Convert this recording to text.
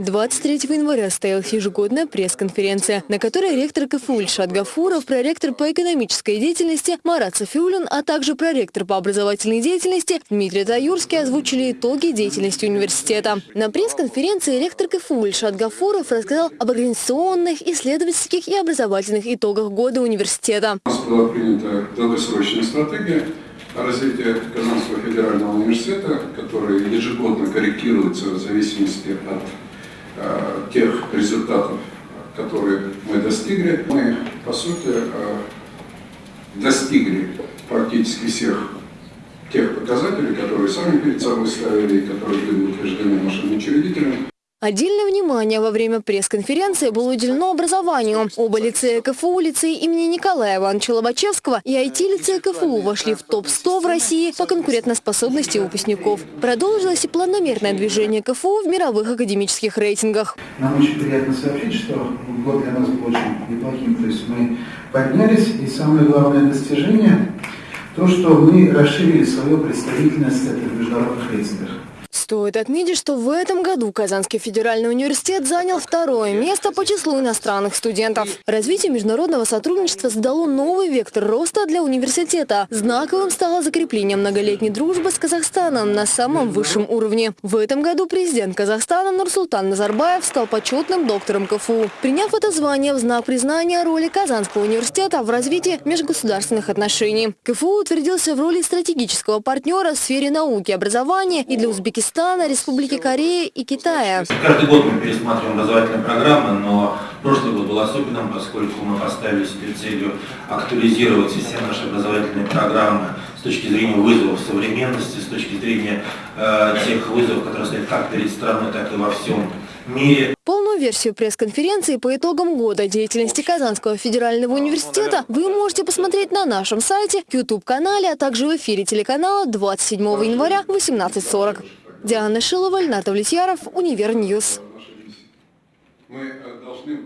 23 января состоялась ежегодная пресс-конференция, на которой ректор КФУ Ильшат Гафуров, проректор по экономической деятельности Марат Софиулин, а также проректор по образовательной деятельности Дмитрий Таюрский озвучили итоги деятельности университета. На пресс-конференции ректор КФУ Ильшат Гафуров рассказал об организационных, исследовательских и образовательных итогах года университета. У нас была принята долгосрочная стратегия развития Казанского федерального университета, которая ежегодно корректируется в зависимости от тех результатов, которые мы достигли. Мы, по сути, э, достигли практически всех тех показателей, которые сами перед собой ставили и которые были утверждены нашими учредителями. Отдельное внимание во время пресс-конференции было уделено образованию. Оба лицея КФУ, лицей имени Николая Ивановича Лобачевского и IT-лицея КФУ вошли в топ-100 в России по конкурентоспособности выпускников. Продолжилось и планомерное движение КФУ в мировых академических рейтингах. Нам очень приятно сообщить, что год для нас был очень неплохим. То есть мы поднялись, и самое главное достижение – то, что мы расширили свою представительность в международных рейтингах. Стоит отметить, что в этом году Казанский федеральный университет занял второе место по числу иностранных студентов. Развитие международного сотрудничества задало новый вектор роста для университета. Знаковым стало закрепление многолетней дружбы с Казахстаном на самом высшем уровне. В этом году президент Казахстана Нурсултан Назарбаев стал почетным доктором КФУ. Приняв это звание в знак признания роли Казанского университета в развитии межгосударственных отношений. КФУ утвердился в роли стратегического партнера в сфере науки образования и для Узбекистана Казахстана, Республики Кореи и Китая. Каждый год мы пересматриваем образовательные программы, но прошлый год был особенным, поскольку мы поставили себе целью актуализировать все наши образовательные программы с точки зрения вызовов современности, с точки зрения э, тех вызовов, которые стоят как перед страной, так и во всем мире. Полную версию пресс-конференции по итогам года деятельности Казанского федерального университета вы можете посмотреть на нашем сайте, YouTube-канале, а также в эфире телеканала 27 января в 18.40. Диана Шилова, Ильнат Влетьяров, Univer News. Мы э, должны